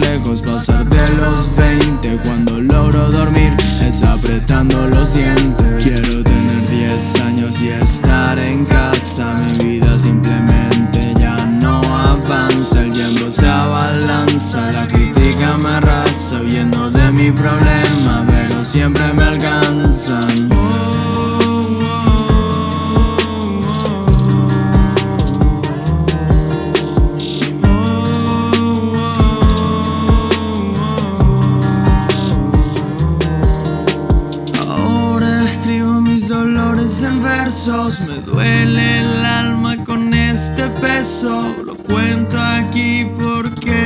lejos, pasar de los 20 Cuando logro dormir es apretando los dientes. Quiero tener 10 años y estar en casa. Mi vida simplemente ya no avanza. El tiempo se abalanza, la crítica me arrasa. Huyendo de mi problema, pero siempre me alcanzan. En versos Me duele el alma con este peso. Lo cuento aquí porque